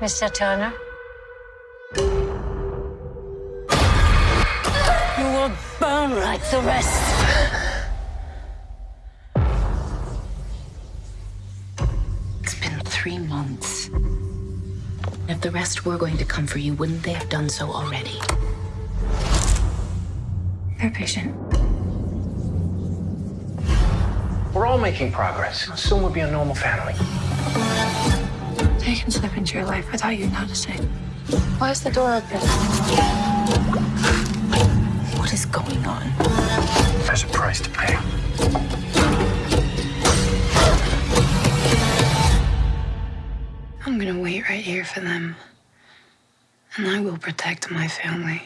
Mr. Turner? You will burn like the rest. It's been three months. If the rest were going to come for you, wouldn't they have done so already? They're patient. We're all making progress. Soon we'll be a normal family. They can slip into your life without you noticing. Why is the door open? What is going on? There's a price to pay. I'm gonna wait right here for them. And I will protect my family.